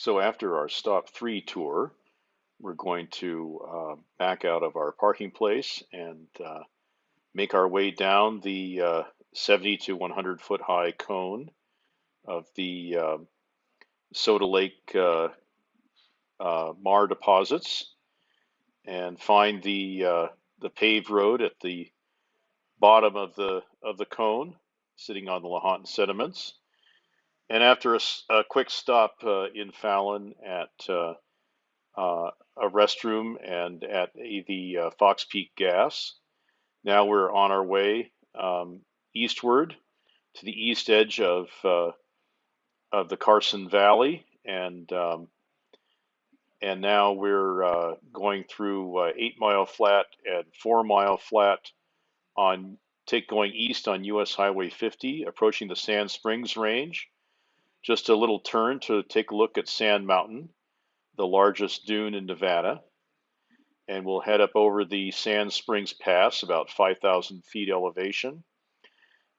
So after our stop three tour, we're going to uh, back out of our parking place and uh, make our way down the uh, 70 to 100 foot high cone of the uh, Soda Lake uh, uh, maar deposits and find the uh, the paved road at the bottom of the of the cone, sitting on the Lahontan sediments. And after a quick stop uh, in Fallon at uh, uh, a restroom and at a, the uh, Fox Peak Gas, now we're on our way um, eastward to the east edge of uh, of the Carson Valley, and um, and now we're uh, going through Eight Mile Flat and Four Mile Flat on take going east on US Highway 50, approaching the Sand Springs Range. Just a little turn to take a look at Sand Mountain, the largest dune in Nevada, and we'll head up over the Sand Springs Pass, about 5,000 feet elevation,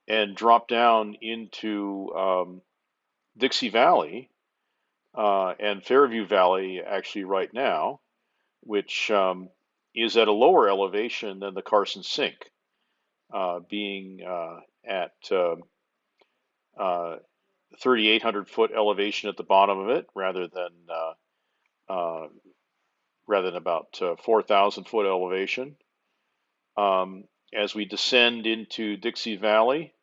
and drop down into um, Dixie Valley uh, and Fairview Valley actually right now, which um, is at a lower elevation than the Carson Sink, uh, being uh, at um uh, 3,800 foot elevation at the bottom of it, rather than uh, uh, rather than about uh, 4,000 foot elevation. Um, as we descend into Dixie Valley,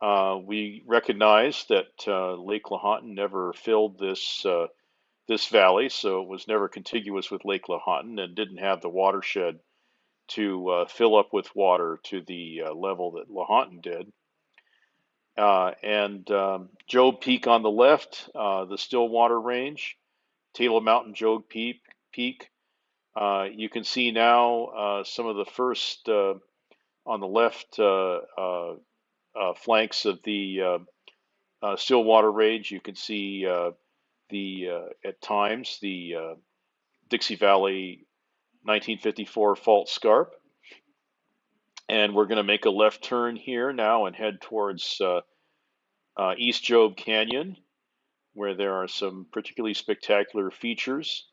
uh, we recognize that uh, Lake Lahontan never filled this this valley, so it was never contiguous with Lake Lahontan and didn't have the watershed to fill up with water to the level that Lahontan did. Uh, and um, Job Peak on the left, uh, the Stillwater Range, Taylor Mountain, Job Peak. Peak. Uh, you can see now uh, some of the first uh, on the left uh, flanks of the Stillwater Range. You can see the at times the Dixie Valley 1954 fault scarp. And we're going to make a left turn here now and head towards uh, uh, East Job Canyon, where there are some particularly spectacular features.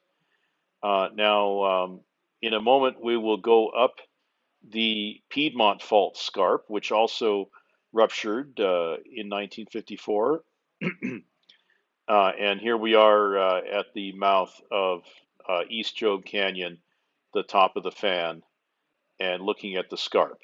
Uh, now, um, in a moment, we will go up the Piedmont Fault Scarp, which also ruptured uh, in 1954. Uh, and here we are uh, at the mouth of East Job Canyon, the top of the fan, and looking at the scarp.